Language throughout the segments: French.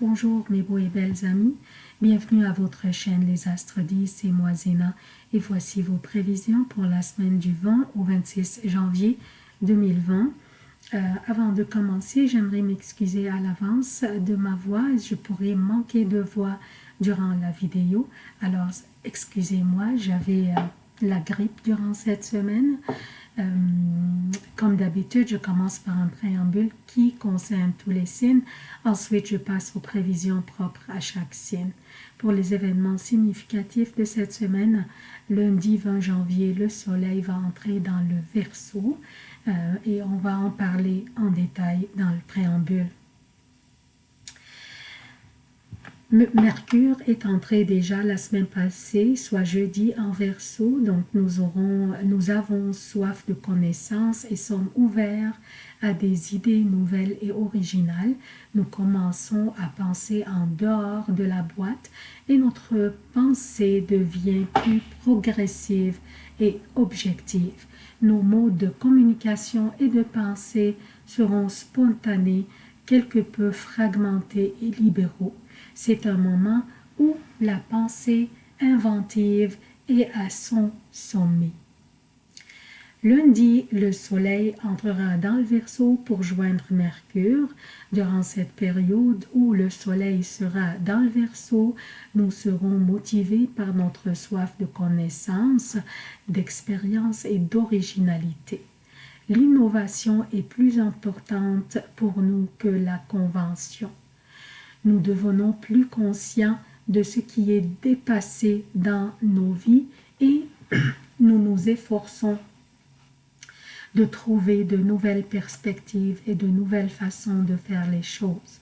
Bonjour mes beaux et belles amis, bienvenue à votre chaîne Les Astres 10, et moi Zéna et voici vos prévisions pour la semaine du 20 au 26 janvier 2020. Euh, avant de commencer, j'aimerais m'excuser à l'avance de ma voix, je pourrais manquer de voix durant la vidéo, alors excusez-moi, j'avais euh, la grippe durant cette semaine. Euh, comme d'habitude, je commence par un préambule qui concerne tous les signes. Ensuite, je passe aux prévisions propres à chaque signe. Pour les événements significatifs de cette semaine, lundi 20 janvier, le soleil va entrer dans le Verseau et on va en parler en détail dans le préambule. Mercure est entré déjà la semaine passée, soit jeudi en verso, donc nous, nous avons soif de connaissances et sommes ouverts à des idées nouvelles et originales. Nous commençons à penser en dehors de la boîte et notre pensée devient plus progressive et objective. Nos modes de communication et de pensée seront spontanés, quelque peu fragmentés et libéraux. C'est un moment où la pensée inventive est à son sommet. Lundi, le soleil entrera dans le Verseau pour joindre Mercure. Durant cette période où le soleil sera dans le Verseau, nous serons motivés par notre soif de connaissance, d'expérience et d'originalité. L'innovation est plus importante pour nous que la convention nous devenons plus conscients de ce qui est dépassé dans nos vies et nous nous efforçons de trouver de nouvelles perspectives et de nouvelles façons de faire les choses.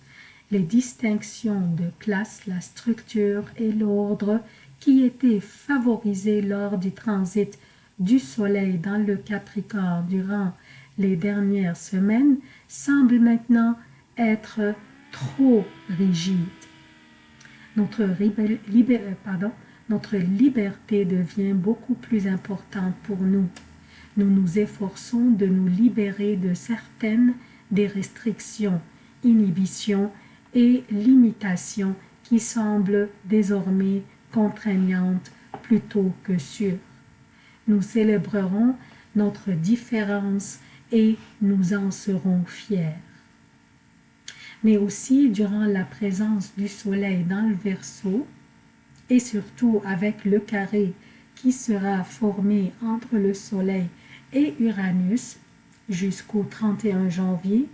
Les distinctions de classe, la structure et l'ordre qui étaient favorisés lors du transit du Soleil dans le Capricorne durant les dernières semaines semblent maintenant être trop rigide. Notre, euh, pardon, notre liberté devient beaucoup plus importante pour nous. Nous nous efforçons de nous libérer de certaines des restrictions, inhibitions et limitations qui semblent désormais contraignantes plutôt que sûres. Nous célébrerons notre différence et nous en serons fiers. Mais aussi durant la présence du soleil dans le Verseau et surtout avec le carré qui sera formé entre le soleil et Uranus jusqu'au 31 janvier,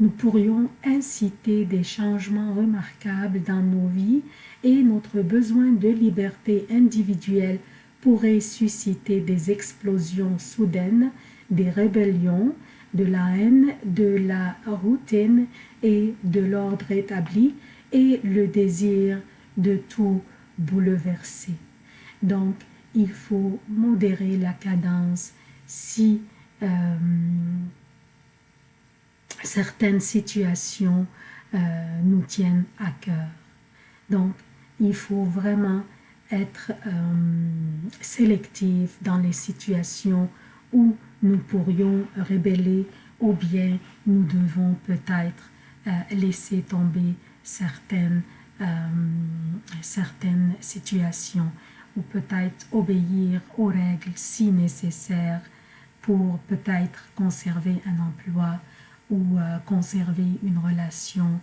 nous pourrions inciter des changements remarquables dans nos vies et notre besoin de liberté individuelle pourrait susciter des explosions soudaines, des rébellions, de la haine, de la routine et de l'ordre établi et le désir de tout bouleverser. Donc, il faut modérer la cadence si euh, certaines situations euh, nous tiennent à cœur. Donc, il faut vraiment être euh, dans les situations où nous pourrions rébeller ou bien nous devons peut-être euh, laisser tomber certaines, euh, certaines situations ou peut-être obéir aux règles si nécessaire pour peut-être conserver un emploi ou euh, conserver une relation.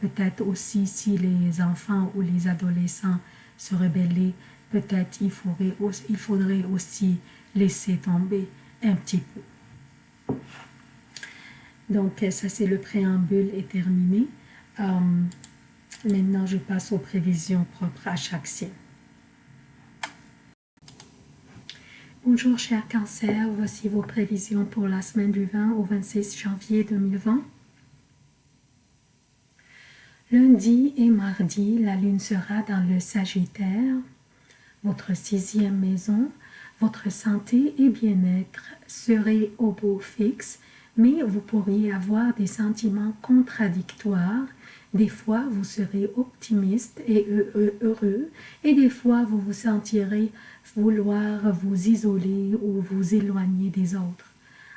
peut-être aussi si les enfants ou les adolescents se rebellaient, peut-être il faudrait, aussi laisser tomber un petit peu. Donc, ça, c'est le préambule est terminé. Euh, maintenant, je passe aux prévisions propres à chaque signe. Bonjour, cher cancer. Voici vos prévisions pour la semaine du 20 au 26 janvier 2020. Lundi et mardi, la lune sera dans le Sagittaire, votre sixième maison, votre santé et bien-être seraient au beau fixe, mais vous pourriez avoir des sentiments contradictoires. Des fois, vous serez optimiste et heureux, et des fois, vous vous sentirez vouloir vous isoler ou vous éloigner des autres.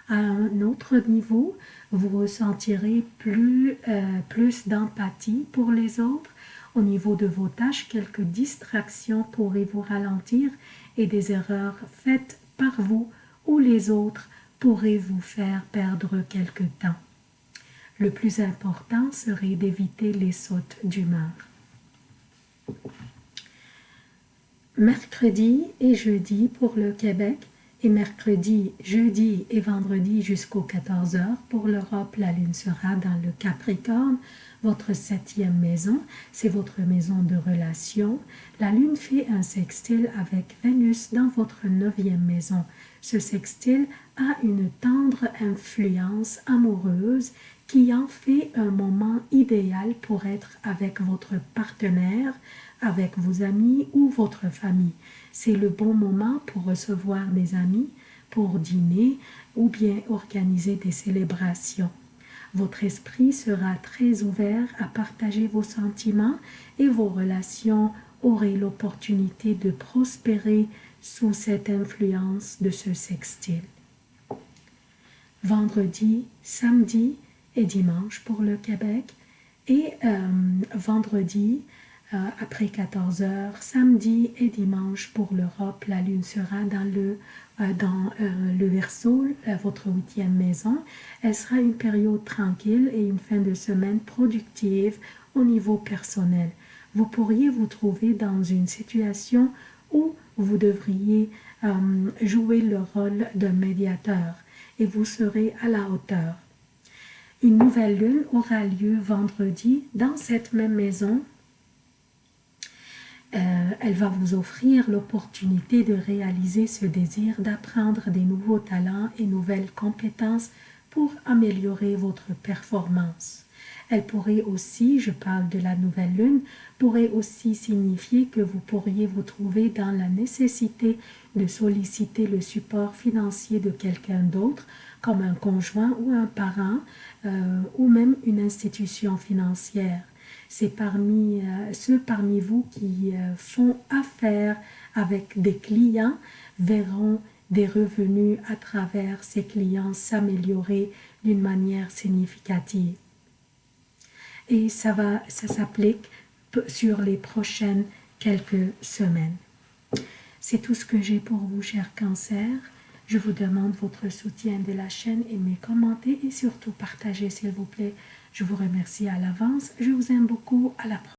À un autre niveau, vous ressentirez plus, euh, plus d'empathie pour les autres. Au niveau de vos tâches, quelques distractions pourraient vous ralentir et des erreurs faites par vous ou les autres pourraient vous faire perdre quelque temps. Le plus important serait d'éviter les sautes d'humeur. Mercredi et jeudi pour le Québec et mercredi, jeudi et vendredi jusqu'aux 14 heures. Pour l'Europe, la lune sera dans le Capricorne, votre septième maison, c'est votre maison de relation. La lune fait un sextile avec Vénus dans votre neuvième maison. Ce sextile a une tendre influence amoureuse qui en fait un moment idéal pour être avec votre partenaire, avec vos amis ou votre famille. C'est le bon moment pour recevoir des amis, pour dîner ou bien organiser des célébrations. Votre esprit sera très ouvert à partager vos sentiments et vos relations auraient l'opportunité de prospérer sous cette influence de ce sextile. Vendredi, samedi et dimanche pour le Québec et euh, vendredi, après 14 heures, samedi et dimanche pour l'Europe, la lune sera dans le, euh, dans, euh, le Verseau, votre huitième maison. Elle sera une période tranquille et une fin de semaine productive au niveau personnel. Vous pourriez vous trouver dans une situation où vous devriez jouer le rôle d'un médiateur et vous serez à la hauteur. Une nouvelle lune aura lieu vendredi dans cette même maison euh, elle va vous offrir l'opportunité de réaliser ce désir d'apprendre des nouveaux talents et nouvelles compétences pour améliorer votre performance. Elle pourrait aussi, je parle de la nouvelle lune, pourrait aussi signifier que vous pourriez vous trouver dans la nécessité de solliciter le support financier de quelqu'un d'autre, comme un conjoint ou un parent, euh, ou même une institution financière c'est parmi euh, ceux parmi vous qui euh, font affaire avec des clients verront des revenus à travers ces clients s'améliorer d'une manière significative. Et ça, va, ça s'applique sur les prochaines quelques semaines. C'est tout ce que j'ai pour vous, chers cancers. Je vous demande votre soutien de la chaîne, aimez, commentez et surtout partagez s'il vous plaît. Je vous remercie à l'avance. Je vous aime beaucoup. À la prochaine.